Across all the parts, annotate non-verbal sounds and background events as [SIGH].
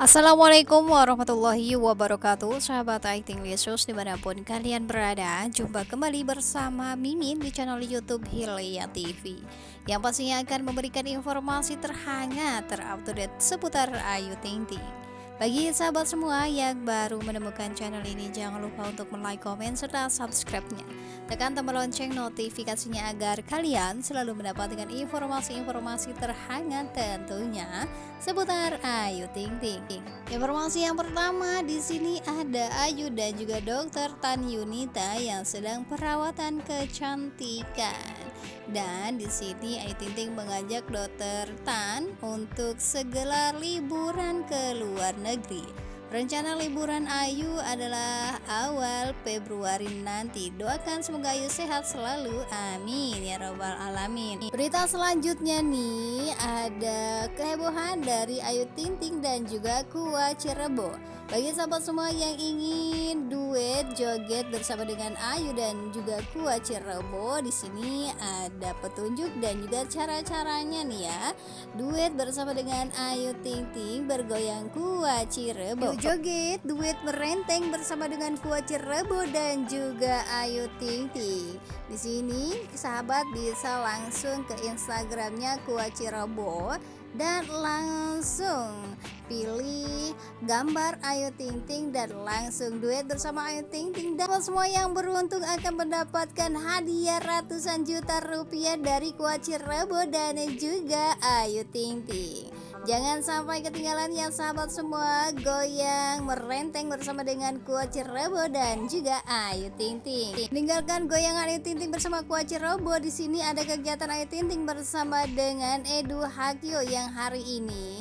Assalamualaikum warahmatullahi wabarakatuh. Sahabat Aiting Yesus di mana pun kalian berada Jumpa kembali bersama Mimin di channel Youtube Hilya TV Yang pastinya akan memberikan informasi terhangat terupdate seputar Ayu Ting Ting bagi sahabat semua yang baru menemukan channel ini, jangan lupa untuk like, komen, serta subscribe-nya. Tekan tombol lonceng notifikasinya agar kalian selalu mendapatkan informasi-informasi terhangat tentunya seputar Ayu Ting Ting. Informasi yang pertama di sini ada Ayu dan juga Dokter Tan Yunita yang sedang perawatan kecantikan. Dan di sini Ayu Ting Ting mengajak Dokter Tan untuk segelar liburan ke luar negeri. Rencana liburan Ayu adalah awal Februari nanti. Doakan semoga Ayu sehat selalu. Amin ya robbal alamin. Berita selanjutnya nih ada kehebohan dari Ayu Ting Ting dan juga Kuah Cirebo. Bagi sahabat semua yang ingin duet joget bersama dengan Ayu dan juga Kuah Cirebo, di sini ada petunjuk dan juga cara-caranya nih ya. Duet bersama dengan Ayu Ting Ting bergoyang Kuah Cirebo. Yuk joget duet merenteng bersama dengan Kuah Cirebo dan juga Ayu Ting Ting. Di sini sahabat bisa langsung ke Instagramnya Kuah Cirebo dan langsung pilih gambar Ayu Ting Ting dan langsung duet bersama Ayu Ting Ting. Dan semua yang beruntung akan mendapatkan hadiah ratusan juta rupiah dari Kuaci Rebo dan juga Ayu Ting Ting. Jangan sampai ketinggalan ya sahabat semua Goyang merenteng bersama dengan Kuaci Rebo dan juga Ayu Ting Ting. Tinggalkan goyangan Ayu Ting Ting bersama Kuaci Rebo Di sini ada kegiatan Ayu Ting Ting bersama dengan Edu Hakio yang hari ini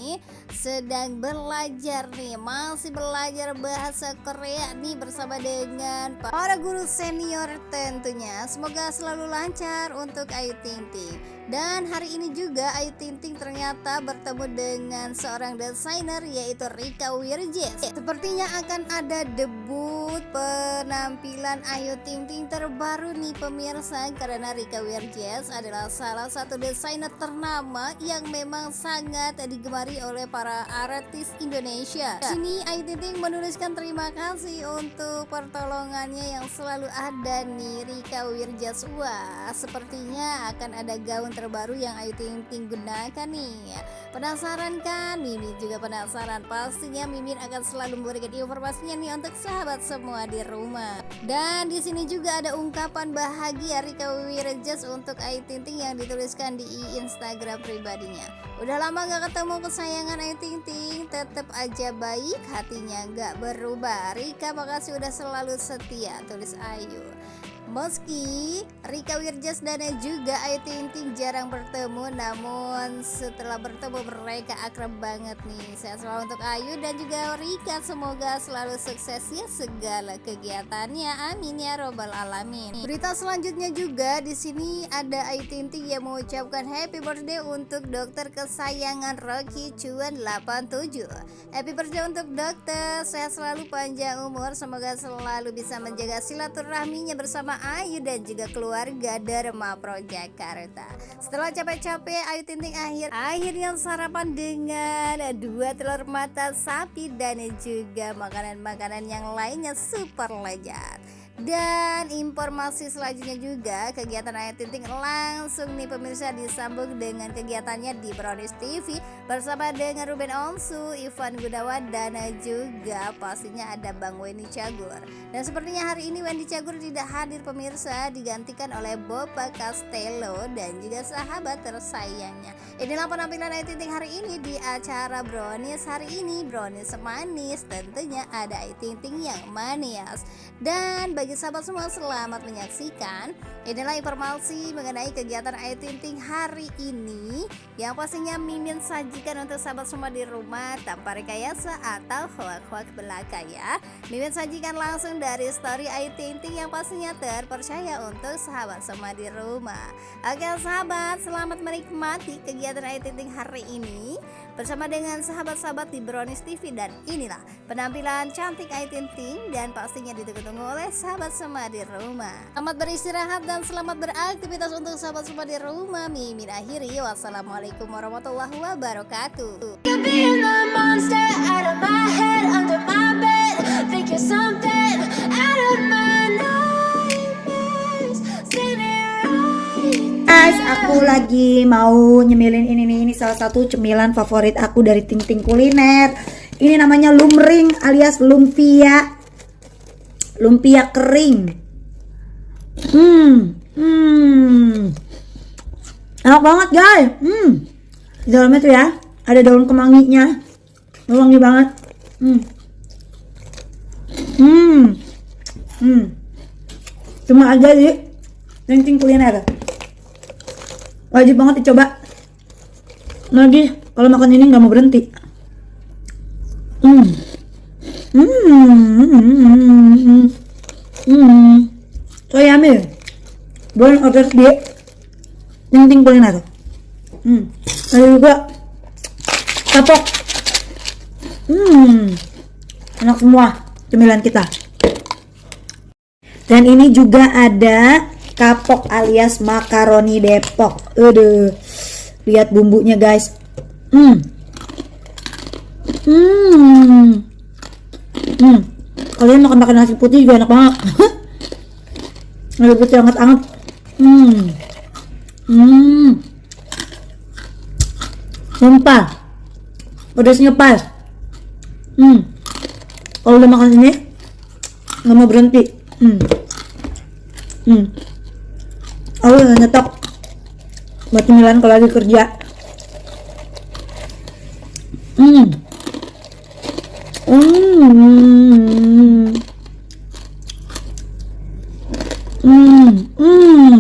sedang belajar nih Masih belajar bahasa Korea nih bersama dengan para guru senior tentunya. Semoga selalu lancar untuk Ayu Ting Ting. Dan hari ini juga Ayu Ting Ting ternyata bertemu dengan seorang desainer yaitu Rika Wirjes. Sepertinya akan ada debut penampilan Ayu Ting Ting terbaru nih pemirsa. Karena Rika Wirjes adalah salah satu desainer ternama yang memang sangat digemari oleh para artis Indonesia. Sini Ayu Ting Ting menuliskan terima kasih untuk pertolongannya yang selalu ada nih Rika Wirjes. Wah, sepertinya akan ada gaun terbaru yang Ayu Ting Ting gunakan nih Penasaran kan? Mimin juga penasaran Pastinya Mimin akan selalu memberikan informasinya nih untuk sahabat semua di rumah Dan di sini juga ada ungkapan bahagia Rika Wirjas untuk Ayu Ting Ting yang dituliskan di Instagram pribadinya Udah lama gak ketemu kesayangan Ayu Ting Ting. Tetap aja baik hatinya gak berubah. Rika makasih udah selalu setia Tulis Ayu Meski Rika Wirjas dan juga Ayu Ting Ting jarang bertemu Namun setelah bertemu mereka akrab banget nih. Saya selalu untuk Ayu dan juga Rika Semoga selalu sukses ya segala kegiatannya. Amin ya robbal alamin. Berita selanjutnya juga di sini ada Ayu Ting Ting yang mengucapkan happy birthday untuk dokter kesayangan Rocky Cuan 87 Happy birthday untuk dokter Sehat selalu panjang umur Semoga selalu bisa menjaga silaturahminya bersama Ayu dan juga keluarga Dharma Pro Jakarta. Setelah capek-capek Ayu Tinting akhir akhirnya sarapan dengan dua telur mata sapi dan juga makanan-makanan yang lainnya super lezat. Dan informasi selanjutnya juga kegiatan Ayat Tinting langsung nih pemirsa disambung dengan kegiatannya di Brownies TV bersama dengan Ruben Onsu, Ivan Gunawan dan juga pastinya ada Bang Wendy Cagur. Dan sepertinya hari ini Wendy Cagur tidak hadir pemirsa digantikan oleh Boba Castello dan juga sahabat tersayangnya. Inilah penampilan Ayat Tinting hari ini di acara Brownies hari ini Brownies manis tentunya ada Ayat Tinting yang manis dan bagi bagi sahabat semua selamat menyaksikan Inilah informasi mengenai kegiatan Ayu Ting Ting hari ini. Yang pastinya Mimin sajikan untuk sahabat semua di rumah tanpa rekayasa atau hoak-hoak belaka ya. Mimin sajikan langsung dari story Ayu Ting Ting yang pastinya terpercaya untuk sahabat semua di rumah. Oke sahabat selamat menikmati kegiatan Ayu Ting Ting hari ini bersama dengan sahabat-sahabat di Brownies TV dan inilah penampilan cantik Ayu Ting dan pastinya ditunggu-tunggu oleh sahabat semua di rumah. Selamat beristirahat dan selamat beraktivitas untuk sahabat semua di rumah. Mimin akhiri wassalamualaikum warahmatullahi wabarakatuh. Guys, aku lagi mau nyemilin ini nih. Ini salah satu cemilan favorit aku dari Ting Ting Kuliner. Ini namanya lumring alias lumpia. Lumpia kering. Hmm, hmm. Enak banget guys. Hmm. Di dalamnya tuh ya, ada daun kemanginya. Wangi banget. Hmm. Hmm. Hmm. Cuma aja di Ting Ting Kuliner wajib banget dicoba. Lagi kalau makan ini nggak mau berhenti. Hmm. Hmm. Hmm. Hmm. So yummy boleh order di ting kuliner. Hmm. Ada juga kapok. Hmm. Enak semua cemilan kita. Dan ini juga ada kapok alias makaroni Depok. Aduh. Lihat bumbunya, guys. Hmm. Hmm. Hmm. Kalian makan makan nasi putih juga enak banget. [LAUGHS] nasi putih hangat-hangat. Hmm. Hmm. Sumpah. Pedasnya pas. Hmm. Kalau udah makan ini nggak mau berhenti. Hmm. Hmm aku udah nyetok. Buat cemilan kalau lagi kerja. Hmm. Hmm. Hmm. Hmm.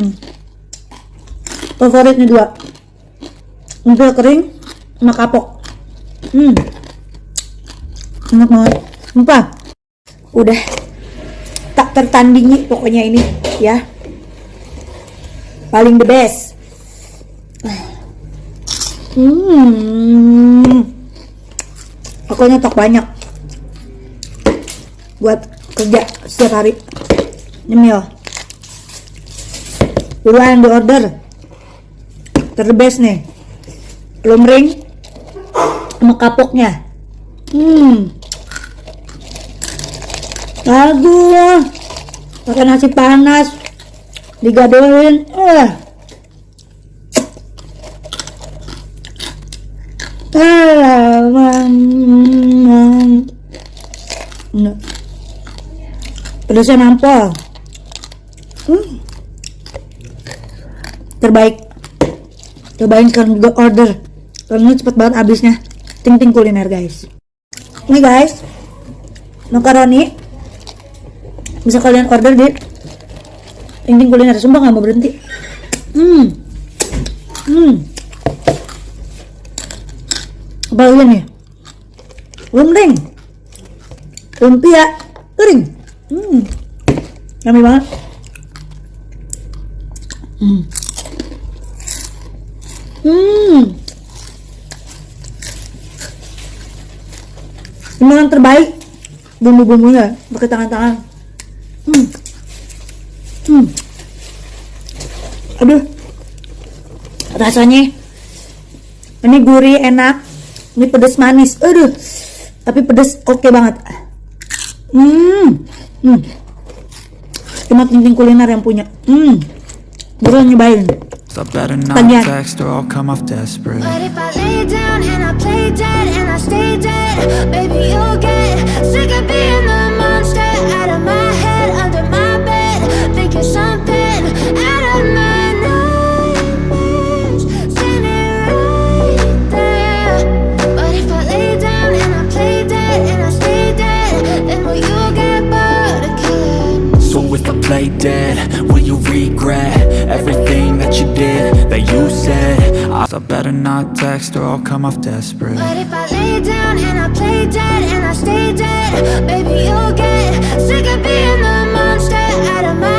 Favoritnya dua. Umpil kering sama kapok. Hmm. Enak banget. Sumpah. Udah. Tak tertandingi pokoknya ini ya paling the best. Hmm. Aku nyetok banyak. Buat kerja setiap hari. Nyemil. Yang di order terbest nih. Lumring sama kapoknya. Hmm. Lagu pakai nasi panas digadoin eh. Nah. pedasnya nampol. Hmm. terbaik. Cobain juga order. Karena cepet banget habisnya. Ting ting kuliner guys. Ini guys. Makaroni. Bisa kalian order di Ting kuliner sumpah nggak mau berhenti. Hmm. Hmm. Apa lagi nih? Lumping. Lumpia kering. Hmm. Yummy banget. Hmm. Hmm. Ini yang terbaik bumbu-bumbunya pakai tangan-tangan. Hmm. Aduh. Rasanya ini gurih, enak. Ini pedas manis. Aduh. Tapi pedas oke okay banget. Hmm. Hmm. Cuma penting kuliner yang punya. Hmm. Buruan nyobain. So better not text or I'll come off desperate But if I lay down and I play dead and I stay dead if I play dead, will you regret Everything that you did, that you said? I better not text or I'll come off desperate. But if I lay down and I play dead and I stay dead Baby you'll get sick of being the monster out of my